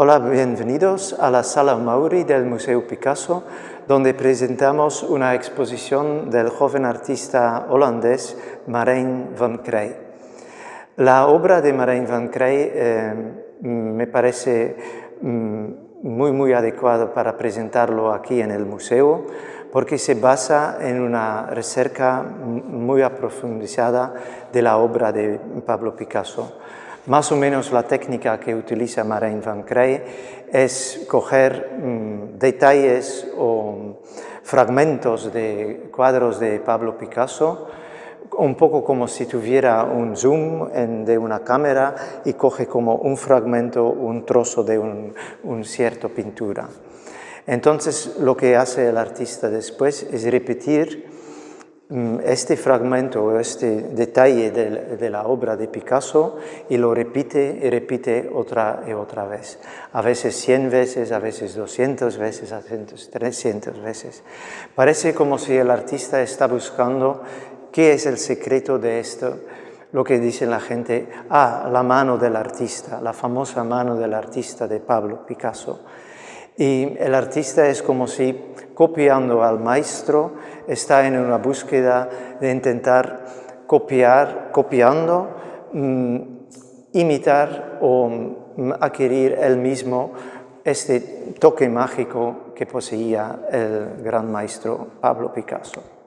Hola, bienvenidos a la Sala Mauri del Museo Picasso, donde presentamos una exposición del joven artista holandés Marijn van Krij. La obra de Marijn van Krij eh, me parece mm, muy, muy adecuada para presentarlo aquí en el museo, porque se basa en una recerca muy aprofundizada de la obra de Pablo Picasso. Más o menos la técnica que utiliza Marijn van Krij es coger mm, detalles o fragmentos de cuadros de Pablo Picasso, un poco como si tuviera un zoom de una cámara y coge como un fragmento, un trozo de un, un pintura. Entonces lo que hace el artista después es repetir Mm, este fragmento este detalle de, la obra de Picasso y lo repite y repite otra y otra vez. A veces 100 veces, a veces 200 veces, a veces 300 veces. Parece como si el artista está buscando qué es el secreto de esto, lo que dice la gente, ah, la mano del artista, la famosa mano del artista de Pablo Picasso. Y el artista es como si copiando al maestro está en una búsqueda de intentar copiar, copiando, mm, imitar o mm, adquirir el mismo este toque mágico que poseía el gran maestro Pablo Picasso.